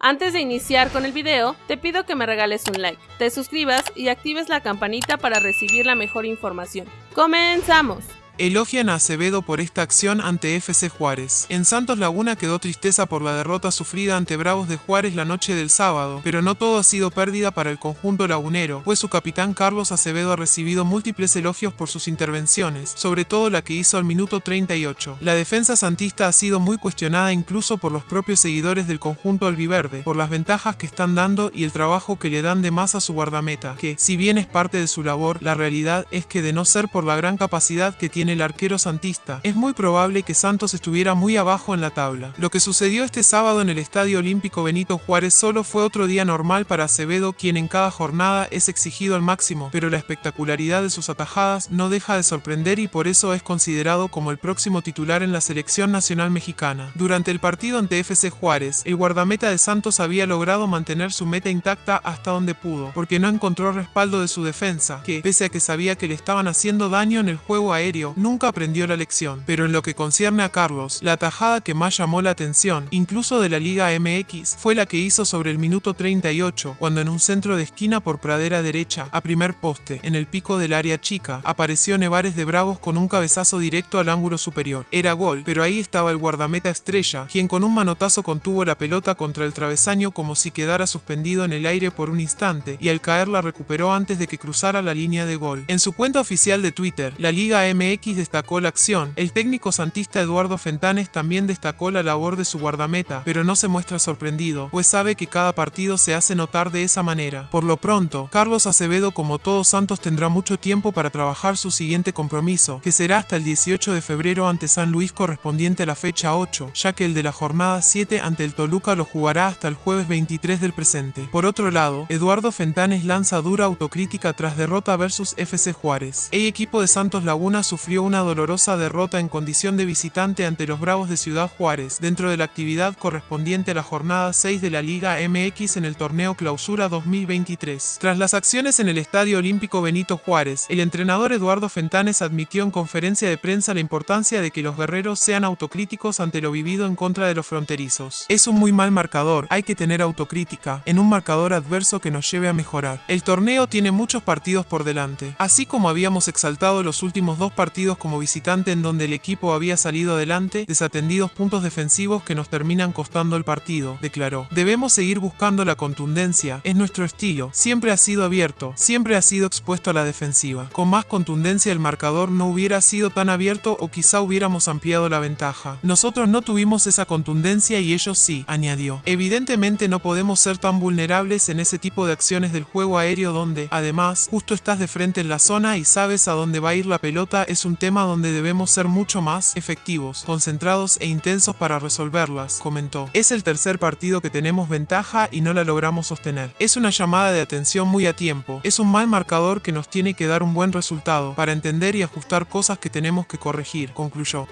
Antes de iniciar con el video, te pido que me regales un like, te suscribas y actives la campanita para recibir la mejor información. ¡Comenzamos! Elogian a Acevedo por esta acción ante FC Juárez. En Santos Laguna quedó tristeza por la derrota sufrida ante Bravos de Juárez la noche del sábado, pero no todo ha sido pérdida para el conjunto lagunero, pues su capitán Carlos Acevedo ha recibido múltiples elogios por sus intervenciones, sobre todo la que hizo al minuto 38. La defensa santista ha sido muy cuestionada incluso por los propios seguidores del conjunto albiverde, por las ventajas que están dando y el trabajo que le dan de más a su guardameta, que, si bien es parte de su labor, la realidad es que de no ser por la gran capacidad que tiene el arquero santista, es muy probable que Santos estuviera muy abajo en la tabla. Lo que sucedió este sábado en el Estadio Olímpico Benito Juárez solo fue otro día normal para Acevedo, quien en cada jornada es exigido al máximo, pero la espectacularidad de sus atajadas no deja de sorprender y por eso es considerado como el próximo titular en la selección nacional mexicana. Durante el partido ante FC Juárez, el guardameta de Santos había logrado mantener su meta intacta hasta donde pudo, porque no encontró respaldo de su defensa, que, pese a que sabía que le estaban haciendo daño en el juego aéreo, nunca aprendió la lección. Pero en lo que concierne a Carlos, la tajada que más llamó la atención, incluso de la Liga MX, fue la que hizo sobre el minuto 38, cuando en un centro de esquina por pradera derecha, a primer poste, en el pico del área chica, apareció Nevares de Bravos con un cabezazo directo al ángulo superior. Era gol, pero ahí estaba el guardameta estrella, quien con un manotazo contuvo la pelota contra el travesaño como si quedara suspendido en el aire por un instante, y al caer la recuperó antes de que cruzara la línea de gol. En su cuenta oficial de Twitter, la Liga MX destacó la acción. El técnico santista Eduardo Fentanes también destacó la labor de su guardameta, pero no se muestra sorprendido, pues sabe que cada partido se hace notar de esa manera. Por lo pronto, Carlos Acevedo como todos Santos tendrá mucho tiempo para trabajar su siguiente compromiso, que será hasta el 18 de febrero ante San Luis correspondiente a la fecha 8, ya que el de la jornada 7 ante el Toluca lo jugará hasta el jueves 23 del presente. Por otro lado, Eduardo Fentanes lanza dura autocrítica tras derrota versus FC Juárez. El equipo de Santos Laguna sufrió una dolorosa derrota en condición de visitante ante los Bravos de Ciudad Juárez, dentro de la actividad correspondiente a la jornada 6 de la Liga MX en el torneo Clausura 2023. Tras las acciones en el Estadio Olímpico Benito Juárez, el entrenador Eduardo Fentanes admitió en conferencia de prensa la importancia de que los guerreros sean autocríticos ante lo vivido en contra de los fronterizos. Es un muy mal marcador, hay que tener autocrítica, en un marcador adverso que nos lleve a mejorar. El torneo tiene muchos partidos por delante. Así como habíamos exaltado los últimos dos partidos como visitante en donde el equipo había salido adelante, desatendidos puntos defensivos que nos terminan costando el partido, declaró. Debemos seguir buscando la contundencia, es nuestro estilo, siempre ha sido abierto, siempre ha sido expuesto a la defensiva. Con más contundencia el marcador no hubiera sido tan abierto o quizá hubiéramos ampliado la ventaja. Nosotros no tuvimos esa contundencia y ellos sí, añadió. Evidentemente no podemos ser tan vulnerables en ese tipo de acciones del juego aéreo donde, además, justo estás de frente en la zona y sabes a dónde va a ir la pelota es un tema donde debemos ser mucho más efectivos, concentrados e intensos para resolverlas, comentó. Es el tercer partido que tenemos ventaja y no la logramos sostener. Es una llamada de atención muy a tiempo, es un mal marcador que nos tiene que dar un buen resultado para entender y ajustar cosas que tenemos que corregir, concluyó.